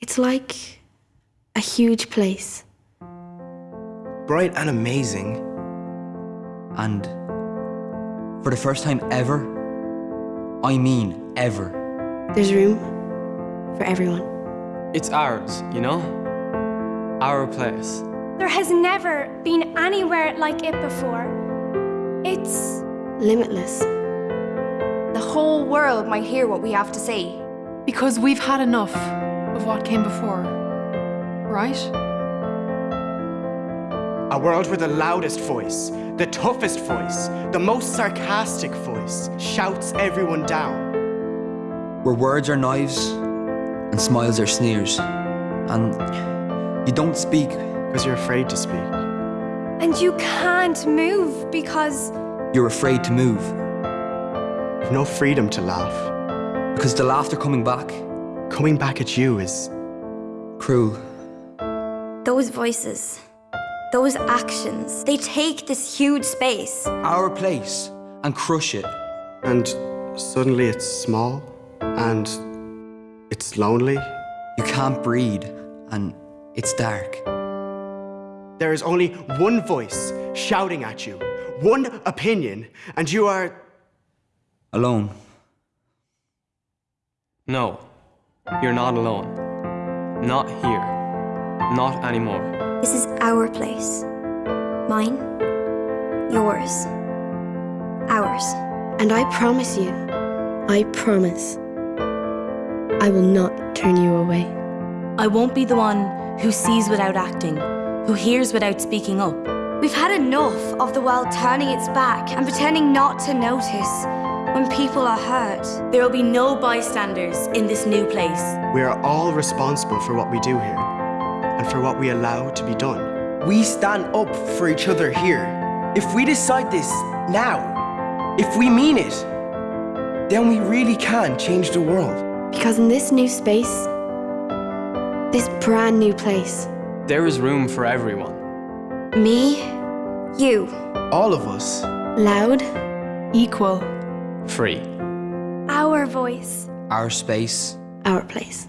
It's like a huge place. Bright and amazing. And for the first time ever, I mean ever, There's room for everyone. It's ours, you know? Our place. There has never been anywhere like it before. It's Limitless. The whole world might hear what we have to say. Because we've had enough of what came before. Right? A world where the loudest voice, the toughest voice, the most sarcastic voice shouts everyone down. where words are knives and smiles are sneers. And you don't speak Because you're afraid to speak. and you can't move because you're afraid to move. You've no freedom to laugh. Because the laughter coming back, Coming back at you is cruel. Those voices, those actions, they take this huge space. Our place and crush it. And suddenly it's small and it's lonely. You can't breathe and it's dark. There is only one voice shouting at you, one opinion, and you are. Alone. No, you're not alone. Not here. Not anymore. This is our place. Mine, yours, ours. And I promise you, I promise, I will not turn you away. I won't be the one who sees without acting, who hears without speaking up. We've had enough of the world turning its back and pretending not to notice when people are hurt. There will be no bystanders in this new place. We are all responsible for what we do here and for what we allow to be done. We stand up for each other here. If we decide this now, if we mean it, then we really can change the world. Because in this new space, this brand new place, There is room for everyone. me, You, All of us. loud, Equal. Free. our voice. Our space. our place.